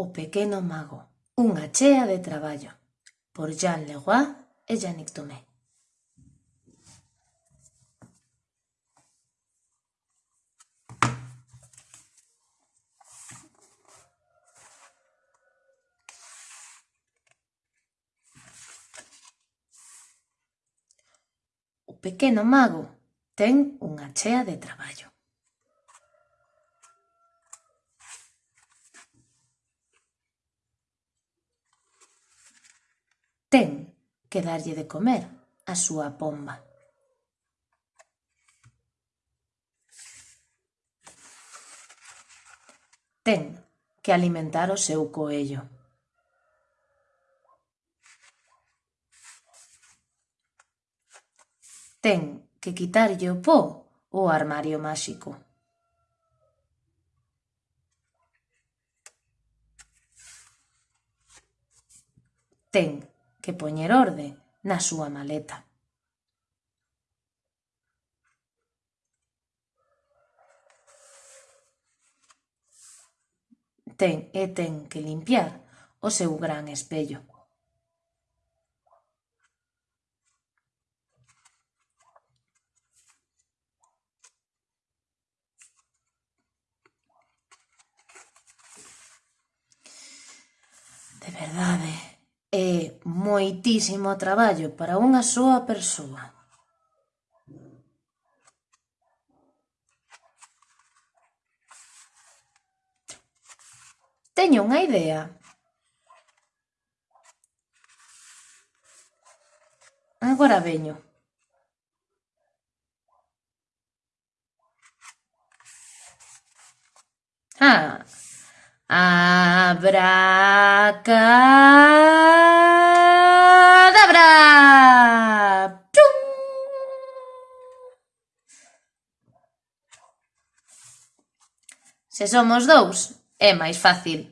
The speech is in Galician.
O pequeno mago, unha chea de traballo, por Jean Leroy e Yannick Tomé. O pequeno mago ten unha chea de traballo. Ten que darlle de comer á súa pomba. Ten que alimentar o seu coello. Ten que quitarlle o po ao armario máxico. Ten que poñer orde na súa maleta. Ten e ten que limpiar o seu gran espello. De verdade, moitísimo traballo para unha soa persoa. Teño unha idea. Agora veño. Ah, abraca. Se somos dous, é máis fácil.